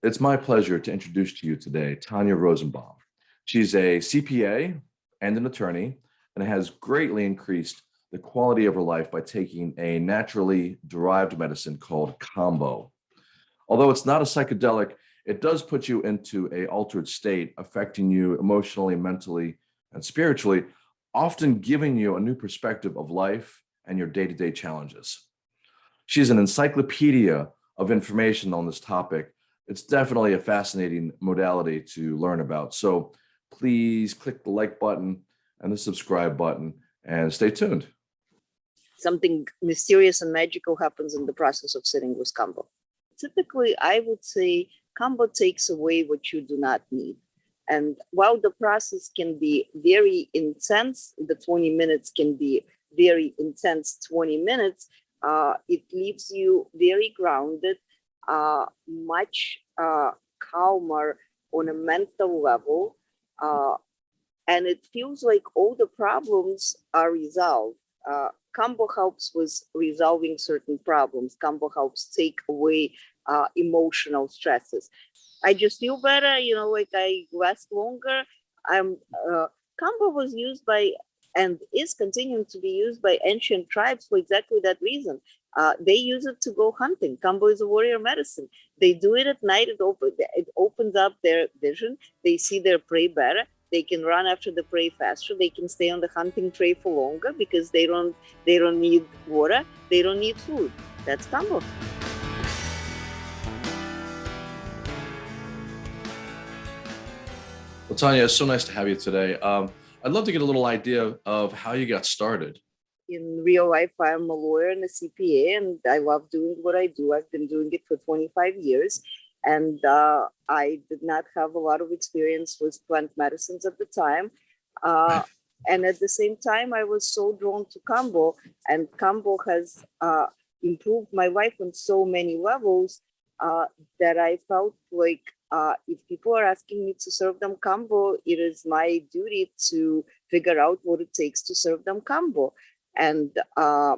It's my pleasure to introduce to you today Tanya Rosenbaum. She's a CPA and an attorney and has greatly increased the quality of her life by taking a naturally derived medicine called Kambo. Although it's not a psychedelic, it does put you into a altered state, affecting you emotionally, mentally, and spiritually, often giving you a new perspective of life and your day-to-day challenges. She's an encyclopedia of information on this topic. It's definitely a fascinating modality to learn about. So please click the like button and the subscribe button and stay tuned. Something mysterious and magical happens in the process of sitting with Kambo. Typically, I would say Kambo takes away what you do not need. And while the process can be very intense, the 20 minutes can be very intense 20 minutes, uh, it leaves you very grounded, uh, much uh, calmer on a mental level. Uh, and it feels like all the problems are resolved. Uh, helps with resolving certain problems. Kambo helps take away uh, emotional stresses. I just feel better, you know, like I last longer. I'm uh, was used by and is continuing to be used by ancient tribes for exactly that reason. Uh, they use it to go hunting. Kambo is a warrior medicine. They do it at night. It, open, it opens up their vision. They see their prey better. They can run after the prey faster. They can stay on the hunting trail for longer because they don't they don't need water. They don't need food. That's Kambo. Well, Tanya, it's so nice to have you today. Um, I'd love to get a little idea of how you got started. In real life, I'm a lawyer and a CPA, and I love doing what I do. I've been doing it for 25 years, and uh, I did not have a lot of experience with plant medicines at the time. Uh, and at the same time, I was so drawn to Kambo, and Kambo has uh, improved my life on so many levels uh, that I felt like uh, if people are asking me to serve them Kambo, it is my duty to figure out what it takes to serve them Kambo. And uh,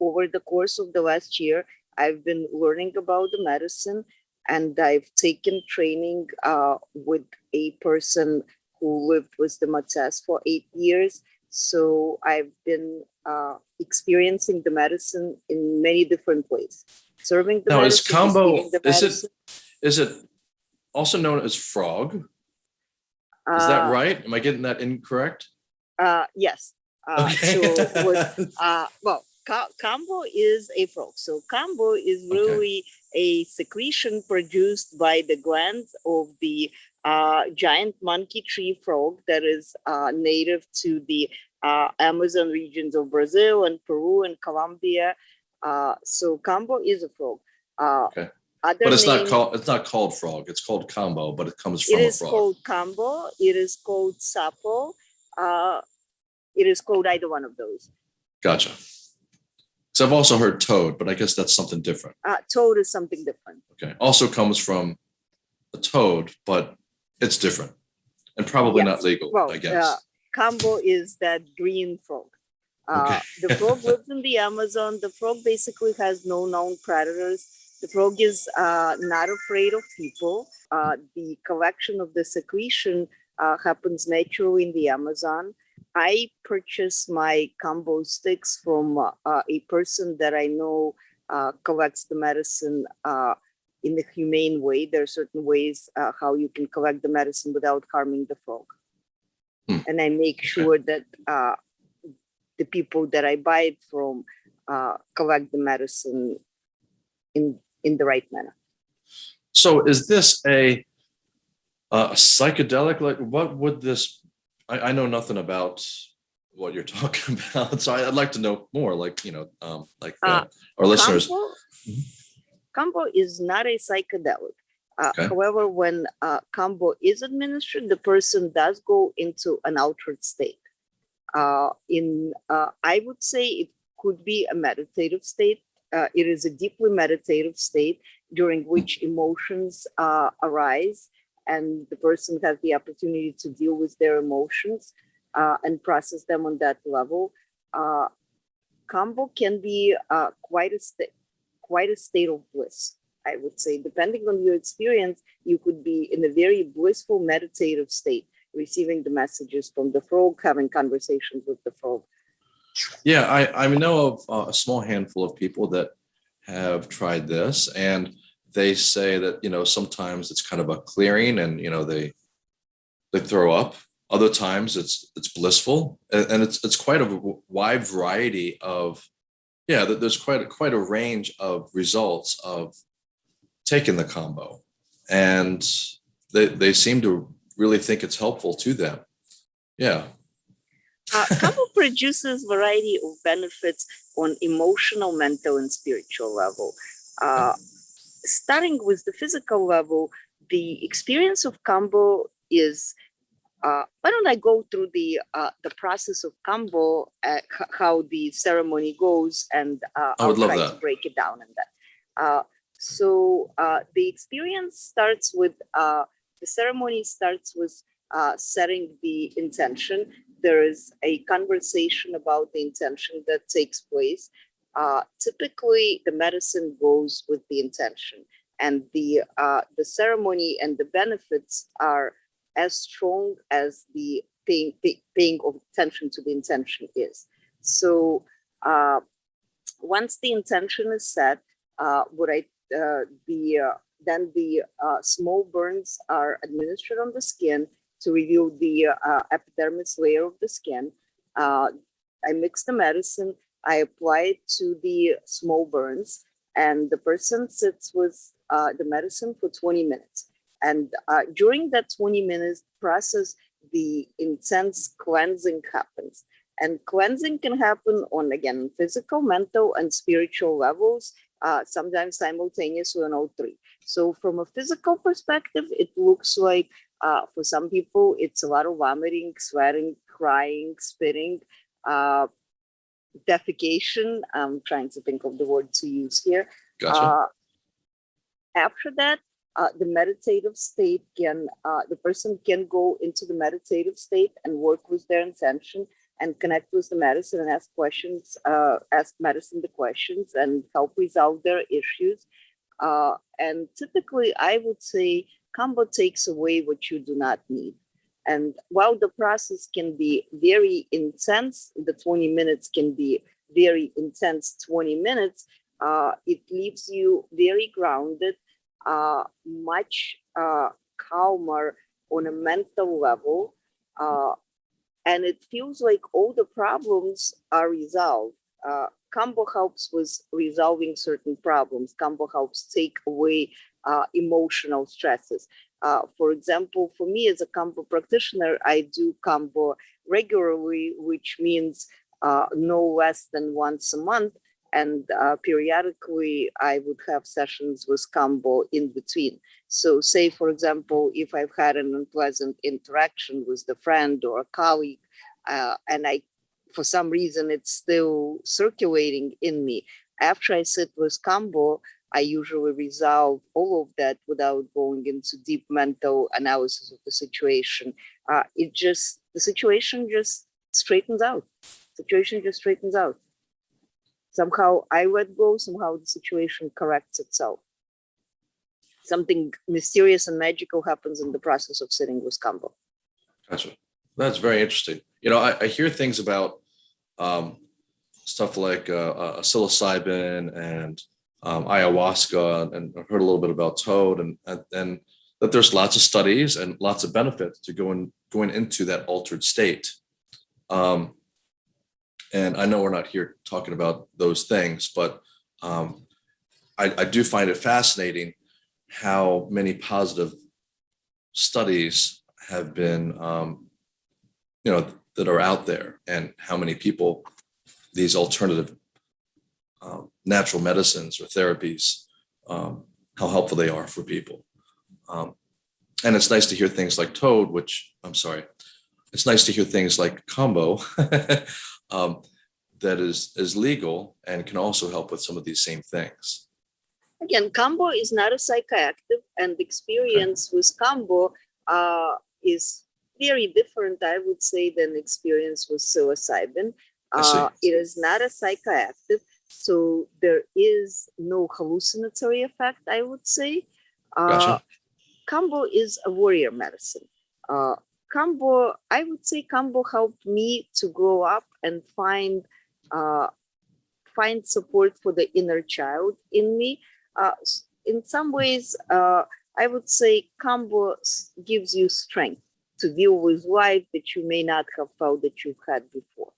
over the course of the last year, I've been learning about the medicine and I've taken training uh, with a person who lived with the Matsés for eight years. So I've been uh, experiencing the medicine in many different ways. Serving the now, is medicine, Kambo, the is it, is it also known as frog? Is Uh, that right? Am I getting that incorrect? Uh, yes. Uh, Okay. So, what, uh, well, ca- Kambo is a frog. So Kambo is Okay. really a secretion produced by the glands of the uh, giant monkey tree frog that is uh, native to the uh, Amazon regions of Brazil and Peru and Colombia. Uh, so Kambo is a frog. Uh, Okay. But it's not called, it's not called frog. It's called Kambo, but it comes it from a is frog. called Kambo. It is called Sapo. It is called either one of those. Gotcha. So I've also heard toad, but I guess that's something different. Uh, toad is something different. Okay. Also comes from a toad, but it's different and probably not legal, Well, I guess. Uh, Kambo is that green frog. Uh, Okay. the frog lives in the Amazon. The frog basically has no known predators. The frog is uh, not afraid of people. Uh, the collection of the secretion uh, happens naturally in the Amazon. I purchase my Kambo sticks from uh, a person that I know uh, collects the medicine uh, in a humane way. There are certain ways uh, how you can collect the medicine without harming the frog. Hmm. And I make sure that uh, the people that I buy it from uh, collect the medicine in in the right manner. So is this a, a psychedelic? Like what would this, I, I know nothing about what you're talking about. So I- I'd like to know more, like, you know, um, like uh, Uh, our listeners. Kambo, Mhm. Is not a psychedelic. Uh, Okay. However, when uh, Kambo is administered, the person does go into an altered state. Uh, in, uh, I would say it could be a meditative state. Uh, it is a deeply meditative state during which emotions uh, arise and the person has the opportunity to deal with their emotions uh, and process them on that level. Uh, Kambo can be uh, quite a state, quite a state of bliss. I would say, depending on your experience, you could be in a very blissful meditative state, receiving the messages from the frog, having conversations with the frog. Yeah, I, I know of uh, a small handful of people that have tried this and they say that, you know, sometimes it's kind of a clearing and, you know, they, they throw up. Other times it's, it's blissful and, it's, it's quite a wide variety of, yeah, there's quite a, quite a range of results of taking the Kambo. And they, they seem to really think it's helpful to them. Yeah. Uh, Kambo produces variety of benefits on emotional, mental, and spiritual level. Uh, starting with the physical level, the experience of Kambo is. Uh, why don't I go through the uh, the process of Kambo, uh, how the ceremony goes, and uh, I would I'll love try to that. break it down in that. Uh, so uh, the experience starts with uh, the ceremony starts with uh, setting the intention there is a conversation about the intention that takes place. Uh, typically, the medicine goes with the intention, and the uh, the ceremony and the benefits are as strong as the paying, pay, paying of attention to the intention is. So, uh, once the intention is set, uh, what I uh, the uh, then the small burns are administered on the skin to reveal the uh, epidermis layer of the skin. Uh, I mix the medicine, I apply it to the small burns, and the person sits with uh, the medicine for 20 minutes. And uh, during that 20 minutes process, the intense cleansing happens. And cleansing can happen on, again, physical, mental, and spiritual levels, uh, sometimes simultaneously on all three. So, from a physical perspective, it looks like uh, for some people, it's a lot of vomiting, sweating, crying, spitting, uh, defecation. I'm trying to think of the word to use here. Gotcha. Uh, after that, uh, the meditative state can, uh, the person can go into the meditative state and work with their intention and connect with the medicine and ask questions, uh, ask medicine the questions and help resolve their issues. Uh, and typically, I would say Kambo takes away what you do not need. And while the process can be very intense, the 20 minutes can be very intense 20 minutes, uh, it leaves you very grounded, uh, much uh, calmer on a mental level. Uh, and it feels like all the problems are resolved. Uh, Kambo helps with resolving certain problems. Kambo helps take away uh, emotional stresses. Uh, for example, for me as a Kambo practitioner, I do Kambo regularly, which means uh, no less than once a month. And uh, periodically, I would have sessions with Kambo in between. So, say, for example, if I've had an unpleasant interaction with a friend or a colleague, uh, and I, for some reason, it's still circulating in me, after I sit with Kambo, I usually resolve all of that without going into deep mental analysis of the situation. Uh, it just, the situation just straightens out. Situation just straightens out. Somehow I let go, somehow the situation corrects itself. Something mysterious and magical happens in the process of sitting with Kambo. Gotcha. That's very interesting. You know, I, I hear things about um, stuff like uh, uh, psilocybin and um, ayahuasca, and heard a little bit about toad, and, and and that there's lots of studies and lots of benefits to going going into that altered state. Um, and I know we're not here talking about those things, but um, I, I do find it fascinating how many positive studies have been, um, you know, that are out there, and how many people these alternative um, natural medicines or therapies, um, how helpful they are for people. Um, and it's nice to hear things like Toad, which I'm sorry, it's nice to hear things like Kambo um, that is is legal and can also help with some of these same things. Again, Kambo is not a psychoactive, and experience with Kambo uh, is very different, I would say, than experience with psilocybin. Uh, it is not a psychoactive. So there is no hallucinatory effect, I would say. Uh, Gotcha. Kambo is a warrior medicine. Uh, Kambo, I would say Kambo helped me to grow up and find uh, find support for the inner child in me. Uh, in some ways, uh, I would say Kambo gives you strength to deal with life that you may not have felt that you've had before.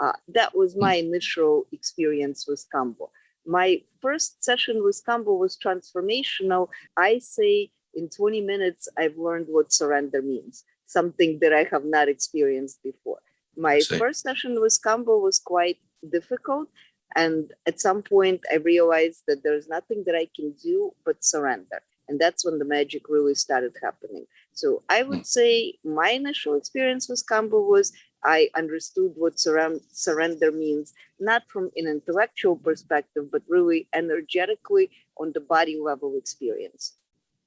Uh, that was my initial experience with Kambo. My first session with Kambo was transformational. I say in 20 minutes, I've learned what surrender means, something that I have not experienced before. My first session with Kambo was quite difficult. And at some point, I realized that there's nothing that I can do but surrender. And that's when the magic really started happening. So I would say my initial experience with Kambo was I understood what surrender means, not from an intellectual perspective, but really energetically on the body level experience.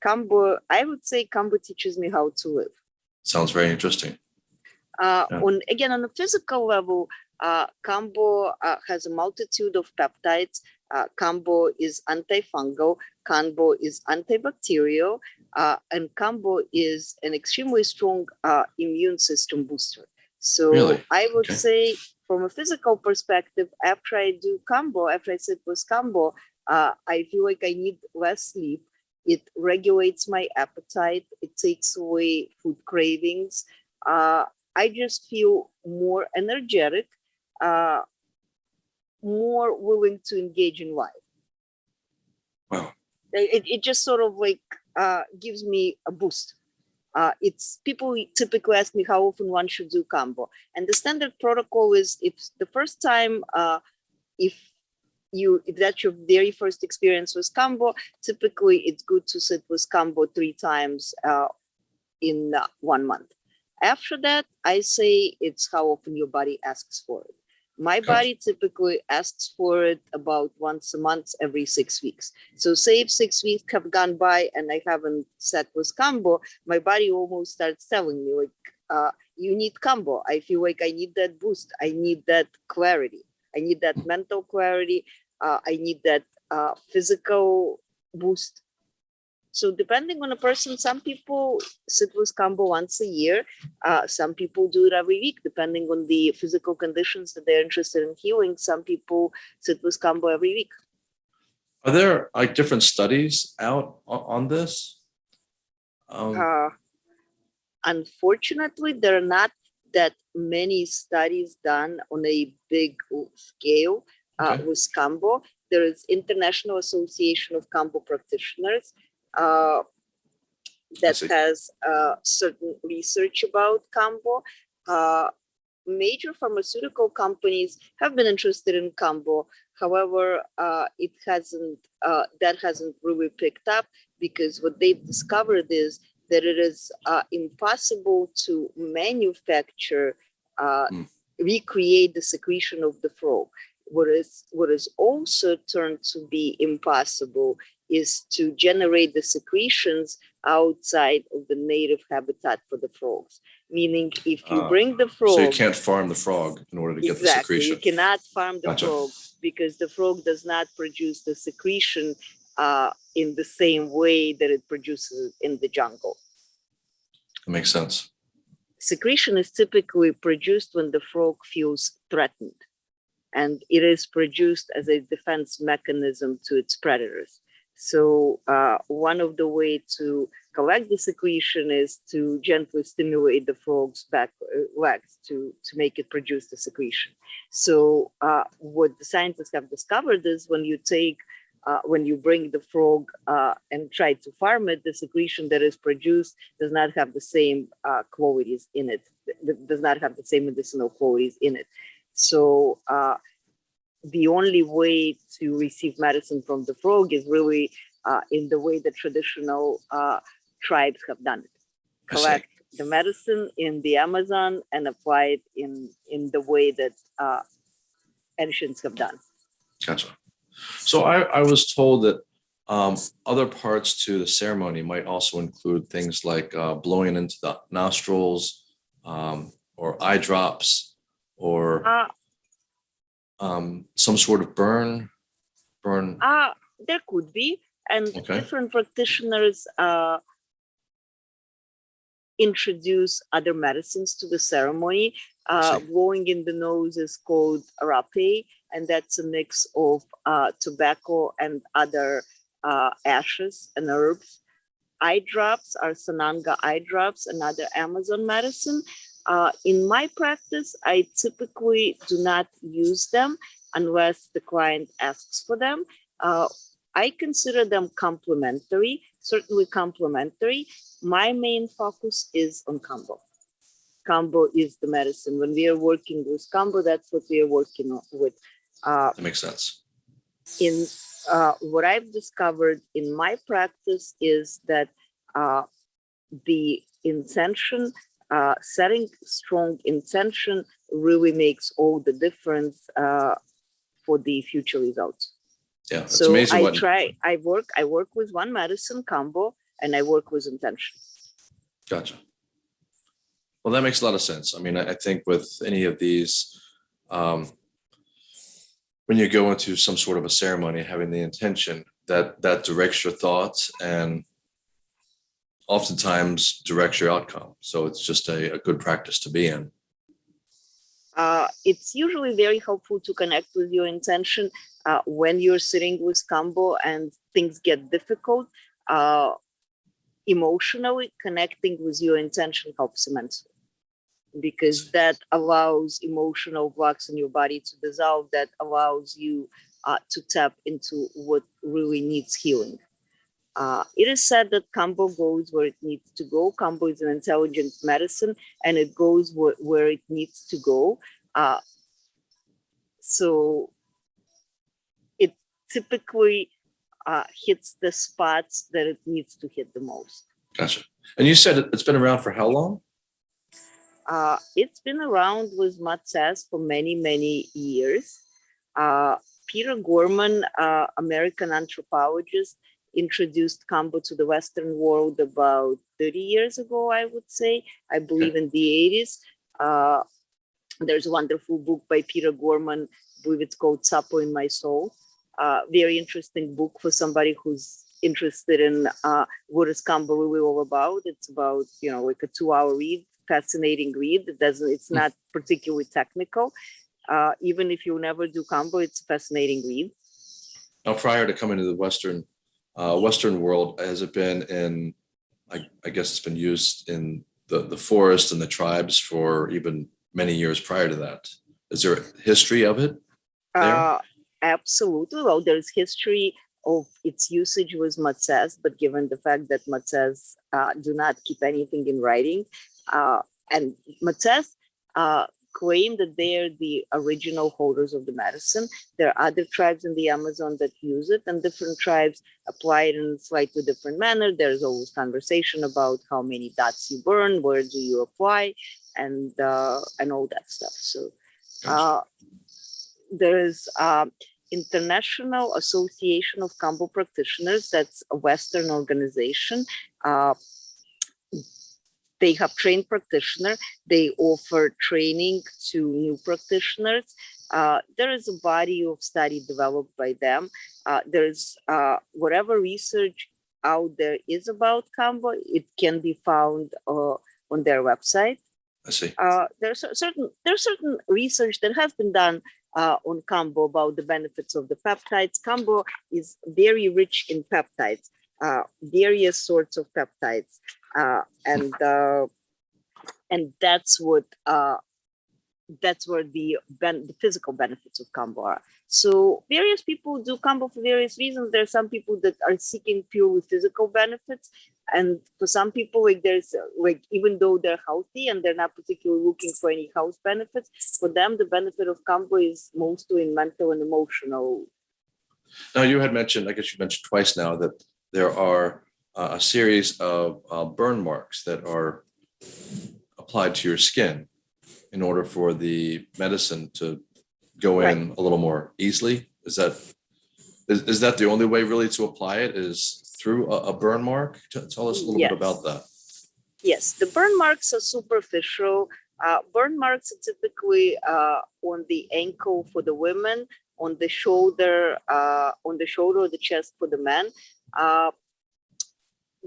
Kambo, I would say Kambo teaches me how to live. Sounds very interesting. Uh, Yeah. On again on a physical level, uh, Kambo uh, has a multitude of peptides. Uh, Kambo is antifungal. Kambo is antibacterial, uh, and Kambo is an extremely strong uh, immune system booster. So Really? I would Okay. say, from a physical perspective, after I do Kambo, after I sit with Kambo, uh, I feel like I need less sleep. It regulates my appetite. It takes away food cravings. Uh, I just feel more energetic, uh, more willing to engage in life. Wow. It, it just sort of like uh, gives me a boost. Uh, it's people typically ask me how often one should do Kambo, and the standard protocol is if the first time, uh, if you if that's your very first experience with Kambo, typically it's good to sit with Kambo three times uh, in one month. After that, I say it's how often your body asks for it. My body typically asks for it about once a month, every six weeks. So say if six weeks have gone by and I haven't sat with Kambo, my body almost starts telling me like, uh, you need Kambo. I feel like I need that boost. I need that clarity. I need that mental clarity. Uh, I need that uh, physical boost. So depending on a person, some people sit with Kambo once a year. Uh, some people do it every week, depending on the physical conditions that they're interested in healing. Some people sit with Kambo every week. Are there like different studies out on this? Um, Uh, unfortunately, there are not that many studies done on a big scale uh, Okay. with Kambo. There is International Association of Kambo Practitioners uh, that has uh, certain research about Kambo. Uh, major pharmaceutical companies have been interested in Kambo. However, uh, it hasn't uh, that hasn't really picked up because what they've discovered is that it is uh, impossible to manufacture, uh, Mm. recreate the secretion of the frog. What is what is also turned to be impossible is to generate the secretions outside of the native habitat for the frogs. Meaning, if you Ah, bring the frog, so you can't farm the frog in order to get the secretion. exactly, you cannot farm the Gotcha. frog because the frog does not produce the secretion uh, in the same way that it produces it in the jungle. That makes sense. Secretion is typically produced when the frog feels threatened, and it is produced as a defense mechanism to its predators. So uh, one of the way to collect the secretion is to gently stimulate the frog's back uh, legs to, to make it produce the secretion. So uh, what the scientists have discovered is when you take, uh, when you bring the frog uh, and try to farm it, the secretion that is produced does not have the same uh, qualities in it, does not have the same medicinal qualities in it. So the only way to receive medicine from the frog is really uh, in the way the traditional uh, tribes have done it. Collect the medicine in the Amazon and apply it in in the way that uh, ancients have done. Gotcha. So I, I was told that um, other parts to the ceremony might also include things like uh, blowing into the nostrils um, or eye drops or Uh, um, some sort of burn, burn. Uh, there could be, and Okay. different practitioners uh, introduce other medicines to the ceremony. Uh, blowing in the nose is called rapé, and that's a mix of uh, tobacco and other uh, ashes and herbs. Eye drops are Sananga eye drops, another Amazon medicine. Uh, in my practice, I typically do not use them unless the client asks for them. Uh, I consider them complementary, certainly complementary. My main focus is on Kambo. Kambo is the medicine. When we are working with Kambo, that's what we are working with. Uh, That makes sense. in uh, what I've discovered in my practice is that uh, the intention, uh, setting strong intention really makes all the difference uh, for the future results. Yeah, it's so amazing I try, I work, I work with one medicine Kambo and I work with intention. gotcha. Well, that makes a lot of sense. I mean, I, I think with any of these, um, when you go into some sort of a ceremony, having the intention that that directs your thoughts and oftentimes directs your outcome. So it's just a, a good practice to be in. uh, it's usually very helpful to connect with your intention uh, when you're sitting with Kambo and things get difficult. Uh, emotionally connecting with your intention helps immensely because that allows emotional blocks in your body to dissolve. That allows you uh, to tap into what really needs healing. Uh, it is said that Kambo goes where it needs to go. Kambo is an intelligent medicine and it goes where, where it needs to go. Uh, so it typically uh, hits the spots that it needs to hit the most. Gotcha. And you said it- it's been around for how long? Uh, it's been around with Matsés for many, many years. Uh, Peter Gorman, uh, American anthropologist, introduced Kambo to the Western world about 30 years ago, I would say. I believe in the 80s. Uh, there's a wonderful book by Peter Gorman, I believe it's called Sapo in My Soul. Uh, very interesting book for somebody who's interested in uh, what is Kambo really all about. It's about, you know, like a two hour read, fascinating read. It doesn't, it's Hmm. not particularly technical. Uh, even if you never do Kambo, it's a fascinating read. Now, prior to coming to the Western, uh, Western world, has it been in, I, I guess it's been used in the, the forest and the tribes for even many years prior to that. Is there a history of it? Uh, absolutely. Well, there's history of its usage with Matsés, but given the fact that Matsés uh, do not keep anything in writing, uh, and Matsés uh, claim that they're the original holders of the medicine. There are other tribes in the Amazon that use it, and different tribes apply it in a slightly different manner. There's always conversation about how many dots you burn, where do you apply, and uh, and all that stuff. So uh, there's um, International Association of Kambo Practitioners. That's a Western organization. They have trained practitioner. They offer training to new practitioners. Uh, there is a body of study developed by them. Uh, there's uh, whatever research out there is about Kambo. It can be found uh, on their website I see. uh, there's a certain there's certain research that has been done uh, on Kambo about the benefits of the peptides. Kambo is very rich in peptides, uh, various sorts of peptides, uh, and uh, and that's what uh, that's where the the physical benefits of Kambo are. So various people do Kambo for various reasons. There are some people that are seeking purely physical benefits, and for some people like there's like even though they're healthy and they're not particularly looking for any health benefits for them the benefit of Kambo is mostly in mental and emotional Now, you had mentioned, I guess you mentioned twice now that there are uh, a series of uh, burn marks that are applied to your skin in order for the medicine to go in a little more easily. Is that, is, is that the only way really to apply it is through a, a burn mark? Tell us a little bit about that. yes the burn marks are superficial Uh, burn marks are typically uh, on the ankle for the women, on the shoulder, uh, on the shoulder or the chest for the men.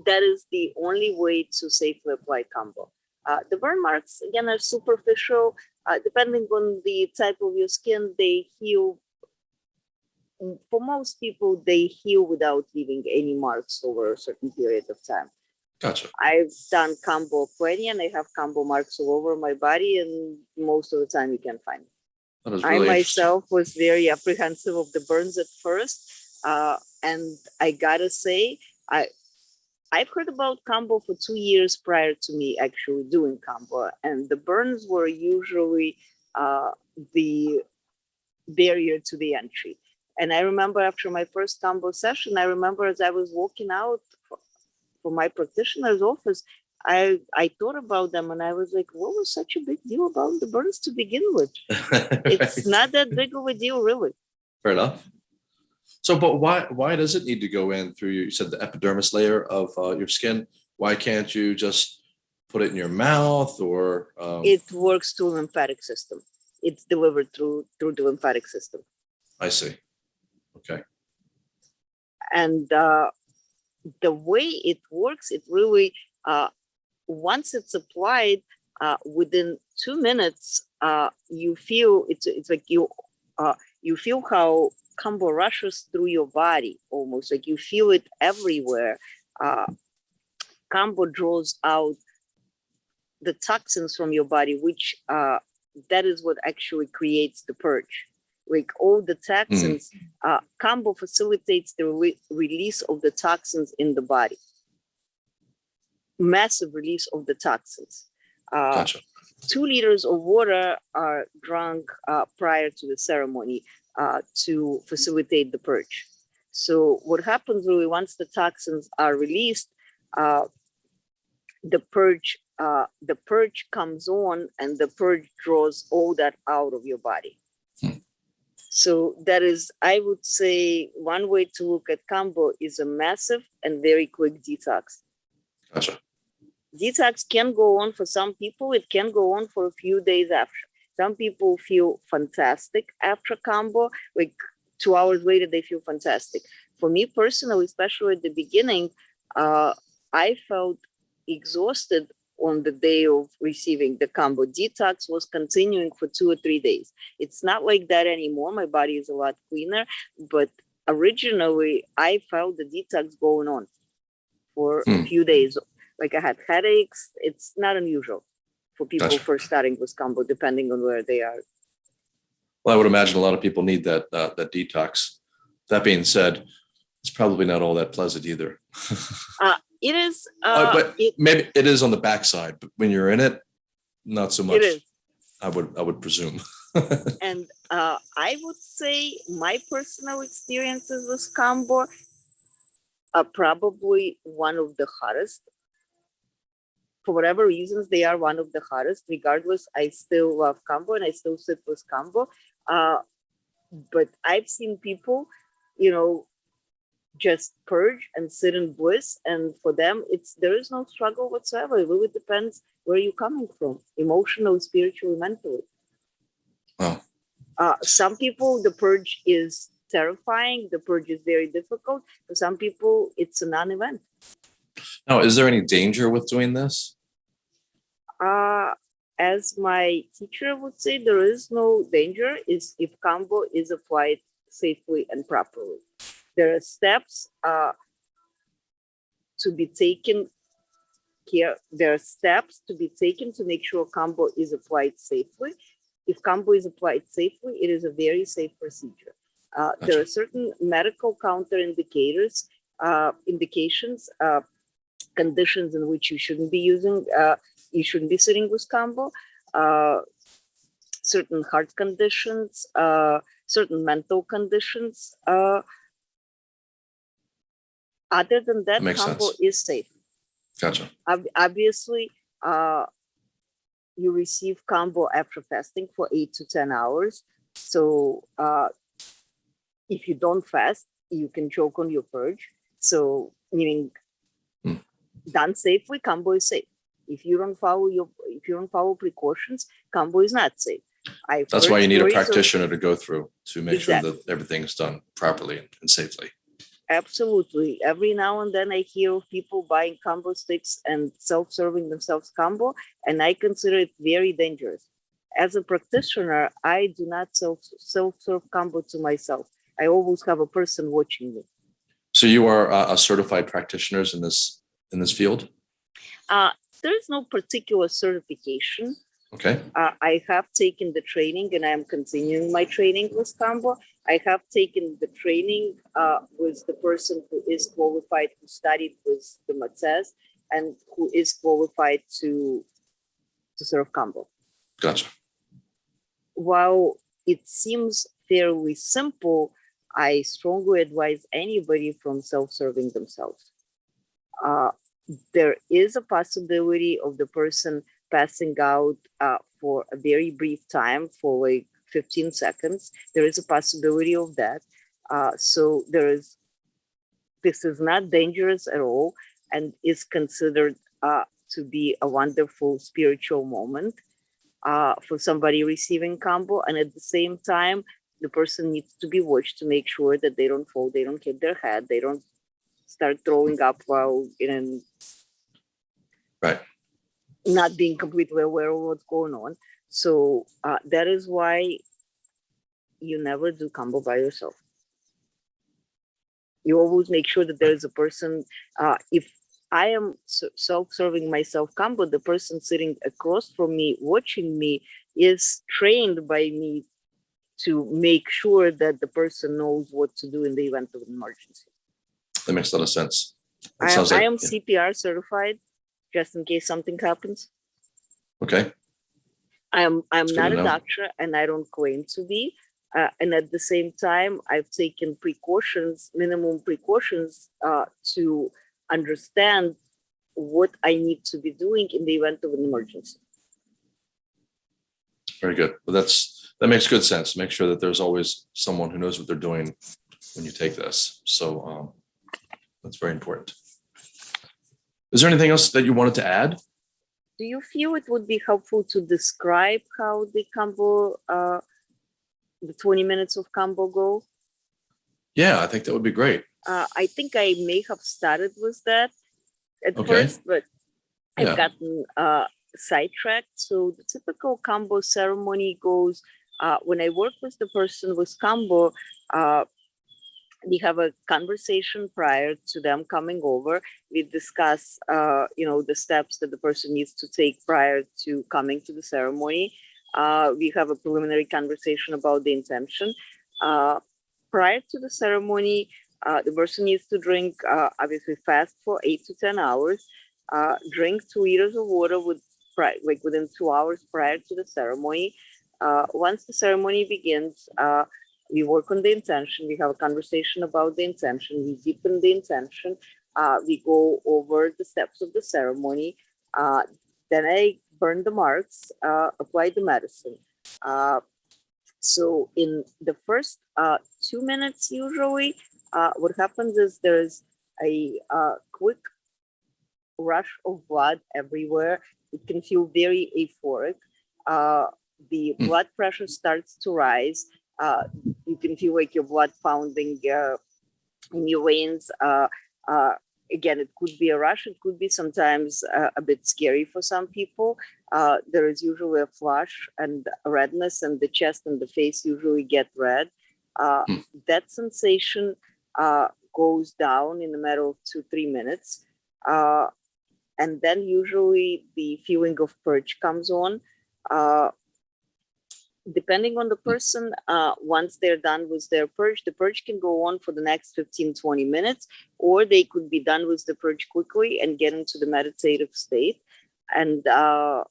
That is the only way to safely apply Kambo. Uh, the burn marks again are superficial. Uh, depending on the type of your skin, they heal. For most people, they heal without leaving any marks over a certain period of time. Gotcha. I've done Kambo plenty and I have Kambo marks all over my body and most of the time you can find it. Is I myself was very apprehensive of the burns at first. Uh, and I gotta say, I I've heard about Kambo for two years prior to me actually doing Kambo, and the burns were usually uh, the barrier to the entry. And I remember after my first Kambo session, I remember as I was walking out for, for my practitioner's office, I I thought about them and I was like, what was such a big deal about the burns to begin with? It's not that big of a deal, really. Fair enough. So, but why, why does it need to go in through, you said the epidermis layer of uh, your skin? Why can't you just put it in your mouth or? um, It works through lymphatic system. It's delivered through through the lymphatic system. I see. Okay, And uh, the way it works, it really, uh, once it's applied, uh, within two minutes, uh, you feel it's it's like you uh, you feel how Kambo rushes through your body almost like you feel it everywhere. Uh, Kambo draws out the toxins from your body, which uh, that is what actually creates the purge. Like all the toxins, uh, Kambo facilitates the re- release of the toxins in the body. Massive release of the toxins. Uh, gotcha. Two liters of water are drunk uh, prior to the ceremony uh, to facilitate the purge. So what happens really once the toxins are released, uh, the purge uh, the purge comes on and the purge draws all that out of your body. Hmm. So that is, I would say, one way to look at Kambo is a massive and very quick detox Gotcha. Detox can go on for some people it can go on for a few days after. Some people feel fantastic after Kambo like two hours later they feel fantastic. For me personally especially at the beginning uh, i felt exhausted on the day of receiving the Kambo. Detox was continuing for two or three days. It's not like that anymore. My body is a lot cleaner but originally i felt the detox going on for a Hmm. few days like I had headaches. It's not unusual for people Gotcha. first starting with Kambo, depending on where they are. Well, I would imagine a lot of people need that, uh, that detox. That being said, it's probably not all that pleasant either. It is, Uh, uh, but it, Maybe it is on the backside, but when you're in it, not so much. it is. I would, I would presume. And uh, I would say my personal experiences with Kambo are probably one of the hardest. For whatever reasons, they are one of the hardest. Regardless, I still love Kambo and I still sit with Kambo. Uh, but I've seen people, you know, just purge and sit in bliss, and for them, it's there is no struggle whatsoever. It really depends where you're coming from, emotional, spiritually, mentally. Wow. Uh, some people, the purge is terrifying. The purge is very difficult. For some people, it's a non-event. Now, is there any danger with doing this? Uh, as my teacher would say, there is no danger is if Kambo is applied safely and properly. There are steps uh, to be taken here. There are steps to be taken to make sure Kambo is applied safely. If Kambo is applied safely, it is a very safe procedure. Uh, there are certain medical counterindicators, uh, indications, uh, conditions in which you shouldn't be using, uh, you shouldn't be sitting with Kambo. Uh, certain heart conditions, uh, certain mental conditions. Uh, other than that, Makes Kambo sense. is safe. Gotcha. Ob- obviously, uh, you receive Kambo after fasting for eight to 10 hours. So uh, if you don't fast, you can choke on your purge. So meaning Hmm. done safely, Kambo is safe. If you don't follow your If you don't follow precautions, Kambo is not safe. I That's why you need a stories of- practitioner to go through to make sure that everything is done properly and safely. Absolutely. Every now and then I hear of people buying Kambo sticks and self-serving themselves Kambo, and I consider it very dangerous. As a practitioner, I do not self self-serve Kambo to myself. I always have a person watching me. So you are uh, a certified practitioners in this, in this field? Uh, there is no particular certification. Okay, Uh, I have taken the training and I am continuing my training with Kambo. I have taken the training uh, with the person who is qualified, who studied with the Matsés and who is qualified to, to serve Kambo. gotcha. While it seems fairly simple, I strongly advise anybody from self-serving themselves. Uh, there is a possibility of the person passing out uh, for a very brief time for like 15 seconds. There is a possibility of that. Uh, so there is, this is not dangerous at all and is considered uh, to be a wonderful spiritual moment uh, for somebody receiving Kambo. And at the same time, the person needs to be watched to make sure that they don't fall, they don't hit their head, they don't start throwing up while in Right. not being completely aware of what's going on. So uh, that is why you never do Kambo by yourself. You always make sure that there is a person. Uh, if I am self-serving myself Kambo, the person sitting across from me watching me is trained by me to make sure that the person knows what to do in the event of an emergency. That makes a lot of sense. It I am, sounds I am yeah. CPR certified, just in case something happens. Okay, I'm I'm That's not a know. doctor and I don't claim to be. Uh, and at the same time, I've taken precautions, minimum precautions, uh, to understand what I need to be doing in the event of an emergency. very good. Well, that's, that makes good sense. Make sure that there's always someone who knows what they're doing when you take this. So um, that's very important. Is there anything else that you wanted to add? Do you feel it would be helpful to describe how the Kambo, uh, the 20 minutes of Kambo go? Yeah, I think that would be great. Uh, I think I may have started with that at Okay. first, but I've Yeah. gotten uh, sidetracked. So the typical Kambo ceremony goes uh, when I work with the person with Kambo, uh, we have a conversation prior to them coming over. We discuss, uh, you know, the steps that the person needs to take prior to coming to the ceremony. Uh, we have a preliminary conversation about the intention. Uh, prior to the ceremony, uh, the person needs to drink, uh, obviously fast for eight to 10 hours, uh, drink two liters of water with, like within two hours prior to the ceremony. Once the ceremony begins, we work on the intention. We have a conversation about the intention. We deepen the intention. Uh, we go over the steps of the ceremony. Uh, then I burn the marks, uh, apply the medicine. Uh, so in the first uh, two minutes, usually, uh, what happens is there's a uh, quick rush of blood everywhere. It can feel very euphoric. Uh, the Mm. blood pressure starts to rise. Uh, can feel like your blood pounding uh, in your veins. Uh, uh, again, it could be a rush. It could be sometimes a bit scary for some people. Uh, there is usually a flush and redness, and the chest and the face usually get red. Uh, Mm. That sensation uh, goes down in a matter of two, three minutes. Uh, and then usually the feeling of purge comes on. Uh, depending on the person, uh, once they're done with their purge, the purge can go on for the next 15, 20 minutes, or they could be done with the purge quickly and get into the meditative state. And uh,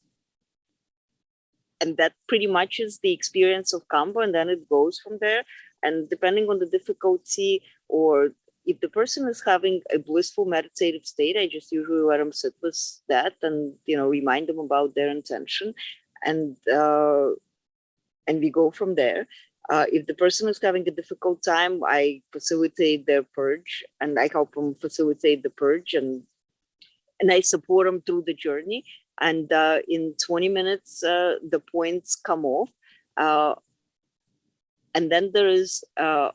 and that pretty much is the experience of Kambo, and then it goes from there. And depending on the difficulty, or if the person is having a blissful meditative state, I just usually let them sit with that and you know remind them about their intention, and uh, and we go from there. Uh, if the person is having a difficult time, I facilitate their purge and I help them facilitate the purge and and I support them through the journey. and uh, in 20 minutes uh, the points come off uh, and then there is uh,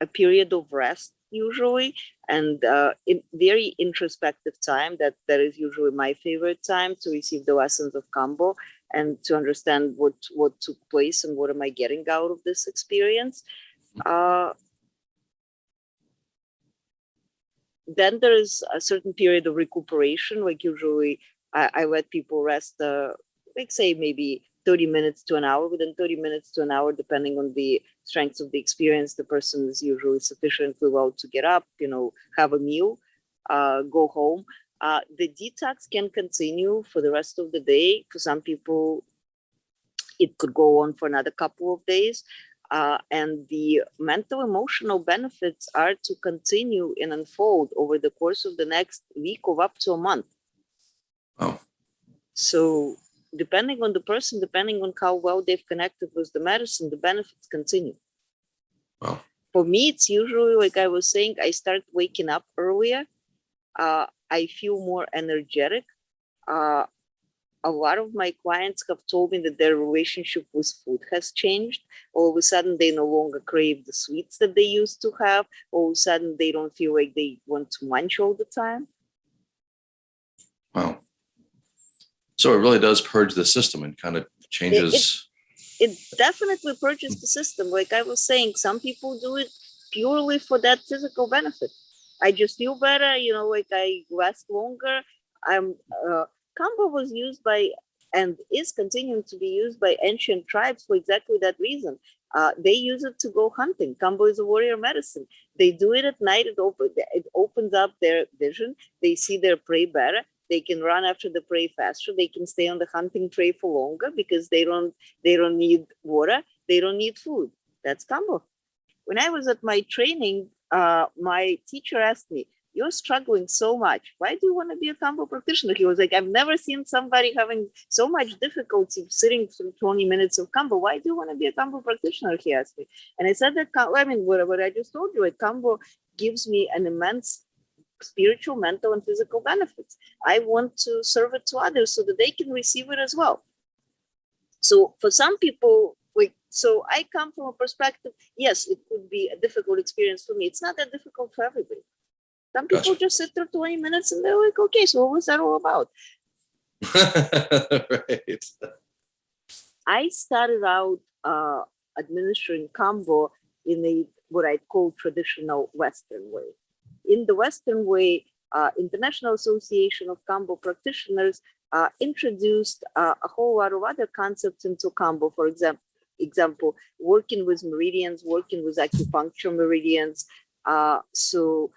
a period of rest usually and uh, in very introspective time that that is usually my favorite time to receive the lessons of kambo and to understand what what took place and what am i getting out of this experience uh, then there is a certain period of recuperation like usually i, I let people rest uh, like say maybe 30 minutes to an hour within 30 minutes to an hour depending on the strengths of the experience the person is usually sufficiently well to get up you know have a meal uh, go home uh, the detox can continue for the rest of the day for some people it could go on for another couple of days uh, and the mental emotional benefits are to continue and unfold over the course of the next week of up to a month Oh, so depending on the person, depending on how well they've connected with the medicine, the benefits continue. Wow. For me, it's usually like I was saying, I start waking up earlier. Uh, I feel more energetic. Uh, a lot of my clients have told me that their relationship with food has changed. All of a sudden, they no longer crave the sweets that they used to have. All of a sudden, they don't feel like they want to munch all the time. wow. So it really does purge the system and kind of changes. it definitely purges the system. Like I was saying, some people do it purely for that physical benefit. I just feel better, you know, like I last longer. I'm uh Kambo was used by and is continuing to be used by ancient tribes for exactly that reason. Uh, they use it to go hunting. Kambo is a warrior medicine. They do it at night. It, open, it opens up their vision. They see their prey better they can run after the prey faster they can stay on the hunting trail for longer because they don't they don't need water they don't need food that's kambo when i was at my training uh, my teacher asked me you're struggling so much. Why do you want to be a kambo practitioner? He was like i've never seen somebody having so much difficulty sitting through 20 minutes of kambo why do you want to be a kambo practitioner? he asked me. And i said that i mean what, what i just told you like kambo gives me an immense spiritual, mental, and physical benefits. I want to serve it to others so that they can receive it as well. So for some people, like, so I come from a perspective, yes, it could be a difficult experience for me. It's not that difficult for everybody. Some people Gotcha. just sit there 20 minutes and they're like, okay, so what was that all about? right. I started out uh, administering Kambo in a what I call traditional Western way. In the Western way, uh, International Association of Kambo Practitioners uh, introduced uh, a whole lot of other concepts into Kambo. For example, example, working with meridians, working with acupuncture meridians. Uh, so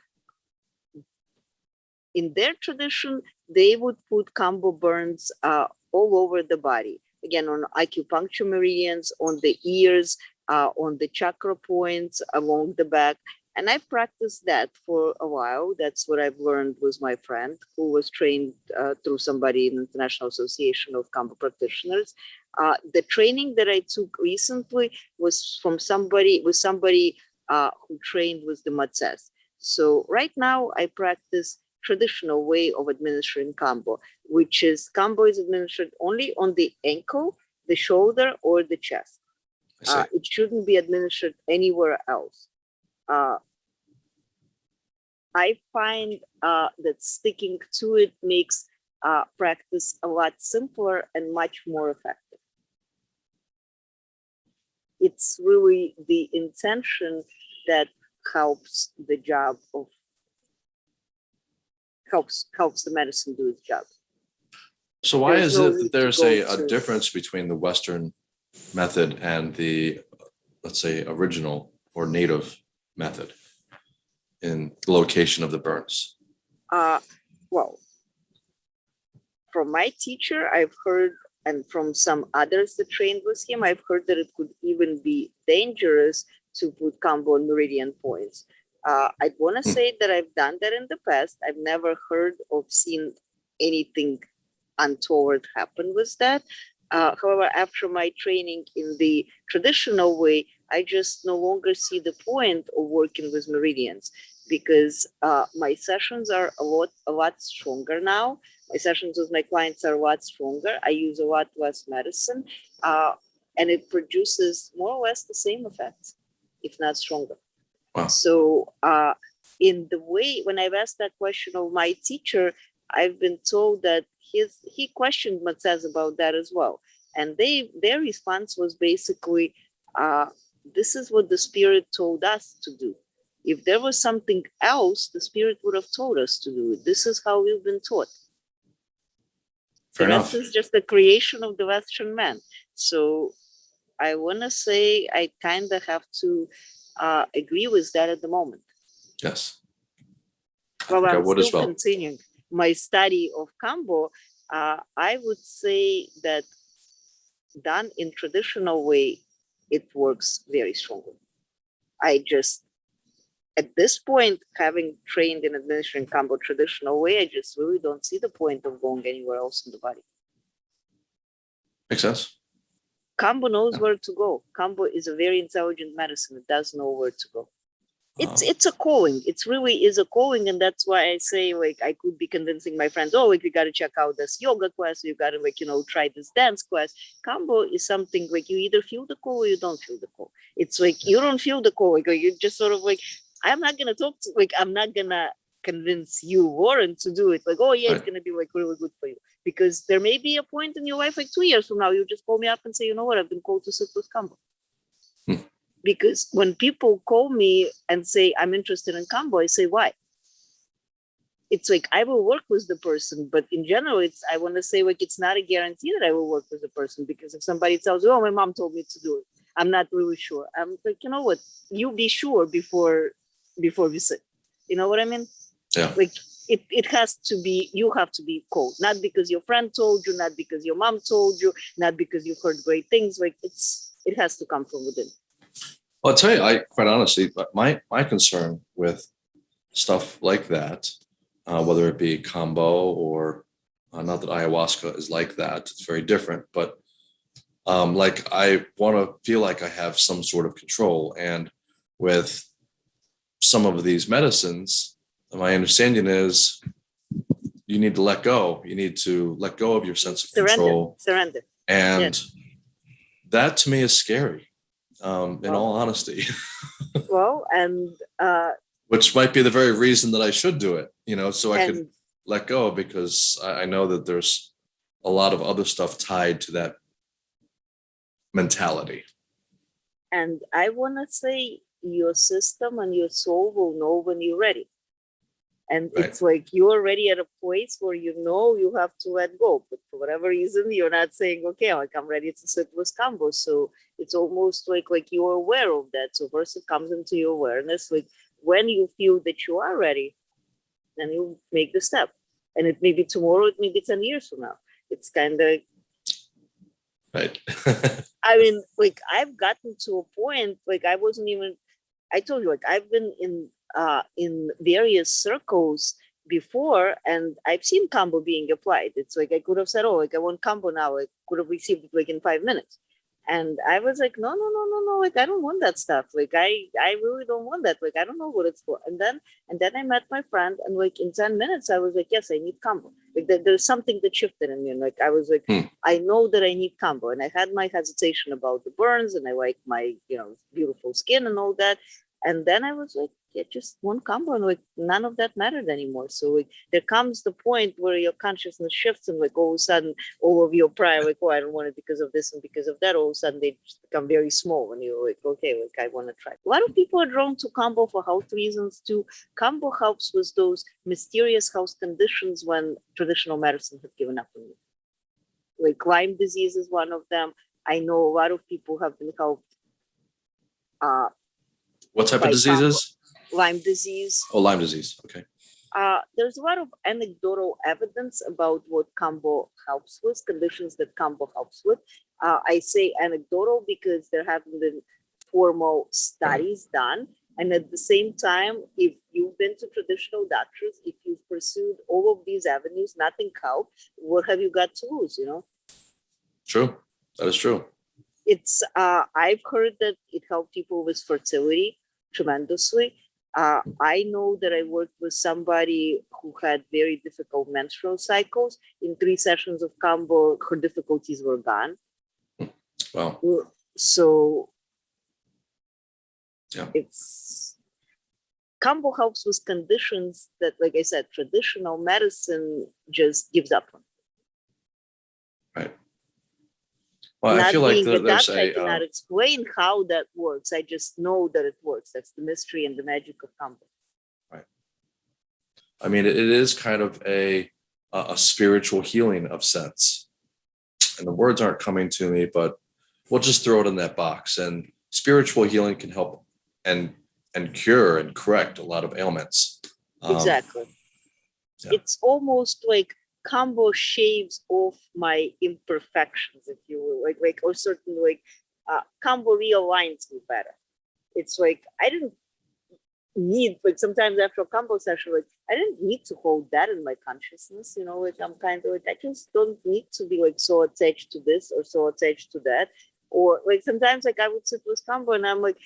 in their tradition, they would put Kambo burns uh, all over the body. Again, on acupuncture meridians, on the ears, uh, on the chakra points, along the back. And I've practiced that for a while. That's what I've learned with my friend who was trained uh, through somebody in the International Association of Kambo Practitioners. Uh, the training that I took recently was from somebody, with somebody uh, who trained with the Matsés. So right now I practice traditional way of administering Kambo, which is Kambo is administered only on the ankle, the shoulder, or the chest. Uh, it shouldn't be administered anywhere else. Uh, I find uh, that sticking to it makes uh, practice a lot simpler and much more effective. It's really the intention that helps the job of helps helps the medicine do its job. So why there's is no it that there's a, a difference between the Western method and the, let's say, original or native method in the location of the burns? Uh, well, from my teacher, I've heard, and from some others that trained with him, I've heard that it could even be dangerous to put Kambo on meridian points. Uh, I'd want to Hmm. say that I've done that in the past. I've never heard or seen anything untoward happen with that. Uh, however, after my training in the traditional way, I just no longer see the point of working with meridians because uh, my sessions are a lot a lot stronger now. My sessions with my clients are a lot stronger. I use a lot less medicine, uh, and it produces more or less the same effects, if not stronger. Wow. So, uh, in the way when I've asked that question of my teacher, I've been told that his he questioned Matsés about that as well, and they their response was basically, uh, "This is what the spirit told us to do. If there was something else, the spirit would have told us to do it. This is how we've been taught. Fair the enough. is just the creation of the Western man. So I want to say I kind of have to uh, agree with that at the moment. Yes. I Well, I I'm as still well. continuing my study of Kambo. Uh, I would say that done in traditional way, it works very strongly. I just, at this point, having trained in administering Kambo traditional way, I just really don't see the point of going anywhere else in the body. Makes sense. Kambo knows Yeah. where to go. Kambo is a very intelligent medicine. It does know where to go. It's Um, it's a calling. It's really is a calling, and that's why I say like I could be convincing my friends, oh, like we got to check out this yoga class. You got to like you know try this dance class. Kambo is something like you either feel the call or you don't feel the call. It's like you don't feel the call. Like you just sort of like I'm not gonna talk to like I'm not gonna convince you Warren to do it. Like oh yeah, it's gonna be like really good for you because there may be a point in your life like two years from now you just call me up and say you know what I've been called to sit with Kambo Hmm. because when people call me and say I'm interested in Kambo, I say why. It's like I will work with the person, but in general, it's I want to say like it's not a guarantee that I will work with the person because if somebody tells you, "Oh, my mom told me to do it," I'm not really sure. I'm like, you know what? You be sure before before we sit. You know what I mean? Yeah. Like it, it has to be you have to be cold, not because your friend told you, not because your mom told you, not because you've heard great things. Like it's it has to come from within. Well, I'll tell you, I quite honestly, but my my concern with stuff like that, uh, whether it be Kambo or uh, not that ayahuasca is like that, it's very different, but um, like I want to feel like I have some sort of control, and with some of these medicines, my understanding is you need to let go. You need to let go of your sense of Surrender, control. surrender. And that to me is scary, um, in Well- all honesty, Well, and uh, which might be the very reason that I should do it, you know, so I could let go because I, I know that there's a lot of other stuff tied to that mentality. and I want to say your system and your soul will know when you're ready. And Right. it's like you're already at a place where you know you have to let go, but for whatever reason, you're not saying, "Okay, like I'm ready to sit with Kambo." So it's almost like like you're aware of that. So first it comes into your awareness. Like when you feel that you are ready, then you make the step. And it may be tomorrow, it may be ten years from now. It's kind of Right. I mean, like I've gotten to a point like I wasn't even. I told you like I've been in uh in various circles before, and I've seen Kambo being applied. It's like I could have said, "Oh, like I want Kambo now." I could have received it like in five minutes, and I was like, "No, no, no, no, no! Like I don't want that stuff. Like I, I really don't want that. Like I don't know what it's for." And then, and then I met my friend, and like in ten minutes, I was like, "Yes, I need Kambo." Like there, there's something that shifted in me, and like I was like. Hmm. I know that I need Kambo, and I had my hesitation about the burns, and I like my you know beautiful skin and all that. And then I was like, yeah, just one Kambo, and like none of that mattered anymore. So like there comes the point where your consciousness shifts, and like all of a sudden, all of your prior like, oh, I don't want it because of this and because of that. All of a sudden, they just become very small, and you're like, okay, like I want to try. A lot of people are drawn to Kambo for health reasons too. Kambo helps with those mysterious health conditions when traditional medicine have given up on you like Lyme disease is one of them. I know a lot of people have been helped. Uh, What type of diseases? Lyme disease. Oh, Lyme disease. Okay. Uh, there's a lot of anecdotal evidence about what Kambo helps with, conditions that Kambo helps with. Uh, I say anecdotal because there haven't been formal studies done. And at the same time, if you've been to traditional doctors, if you've pursued all of these avenues, nothing helped, what have you got to lose, you know? True. That is true. It's uh i've heard that it helped people with fertility tremendously Uh, I know that I worked with somebody who had very difficult menstrual cycles. In three sessions of Kambo, her difficulties were gone. Well, So Yeah. it's Kambo helps with conditions that, like I said, traditional medicine just gives up on. Well, I Not feel like being there- a there's I cannot uh, explain how that works. I just know that it works. That's the mystery and the magic of Kambo. I mean, it is kind of a, a a spiritual healing of sense. And the words aren't coming to me, but we'll just throw it in that box and spiritual healing can help and, and cure and correct a lot of ailments. Um, Exactly. yeah. It's almost like Kambo shaves off my imperfections, if you will, like like or certain like uh, Kambo realigns me better. It's like I didn't need like sometimes after a Kambo session, like I didn't need to hold that in my consciousness, you know, like I'm kind of like I just don't need to be like so attached to this or so attached to that. Or like sometimes like I would sit with Kambo and I'm like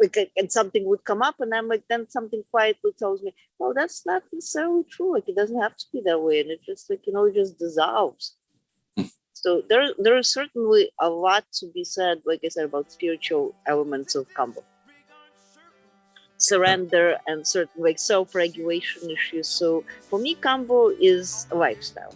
like and something would come up and I'm like then something quietly tells me, well that's not necessarily true. Like it doesn't have to be that way. And it just like, you know, it just dissolves. Hmm. so there there is certainly a lot to be said, like I said, about spiritual elements of Kambo. Surrender and certain like self-regulation issues. So for me, Kambo is a lifestyle.